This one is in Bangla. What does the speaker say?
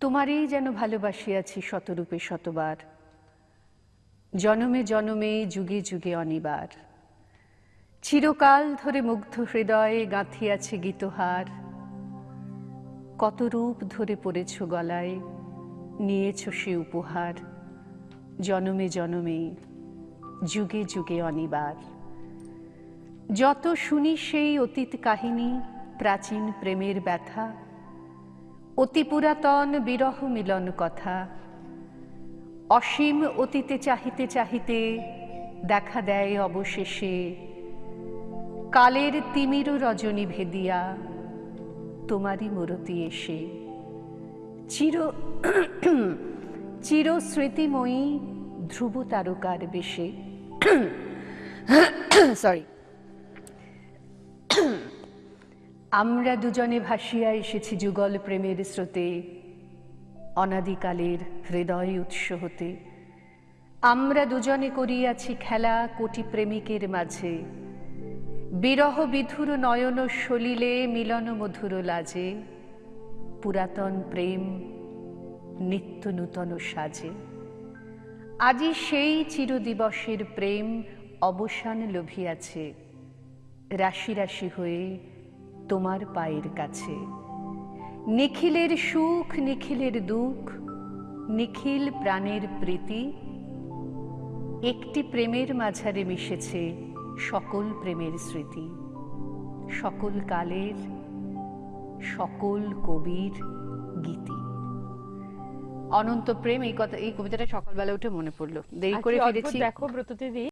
তোমারই যেন ভালোবাসিয়াছি শতরূপে শতবার। জনমে জনমে, যুগে যুগে অনিবার। চিরকাল ধরে মুগ্ধ হৃদয়ে গাঁথিয়াছে গীতহার। কত রূপ ধরে পড়েছ গলায়, নিয়েছ সে উপহার। জনমে জনমে, যুগে যুগে অনিবার। যত শুনি সেই অতীত কাহিনী, প্রাচীন প্রেমের ব্যথা অতি পুরাতন বিরহ মিলন কথা। অসীম অতীতে চাহিতে চাহিতে দেখা দেয় অবশেষে। কালের তিমির রজনী ভেদিয়া, তোমারই মূরতি এসে। চির চির স্মৃতিময়ী ধ্রুব তারকার বেশে। সরি আমরা দুজনে ভাসিয়া এসেছি যুগল প্রেমের স্রোতে, অনাদিকালের হৃদয় উৎস হতে। আমরা দুজনে করিয়াছি খেলা কোটি প্রেমিকের মাঝে। বিরহ বিধুর নয়ন সলিলে মিলন মধুর লাজে। পুরাতন প্রেম নিত্য নূতন সাজে। আজি সেই চিরদিবসের প্রেম অবসান লোভিয়াছে। রাশি রাশি হয়ে তোমার পায়ের কাছে। নিখিলের সুখ নিখিলের দুঃখ নিখিল প্রাণের প্রীতি একটি প্রেমের মাঝারে মিশেছে সকল প্রেমের স্মৃতি। সকল কালের সকল কবির গীতি। অনন্ত প্রেম এই কথা এই কবিতাটা সকালবেলা উঠে মনে পড়ল। দেরি করে ফিরেছি। দেখো ব্রতদিদি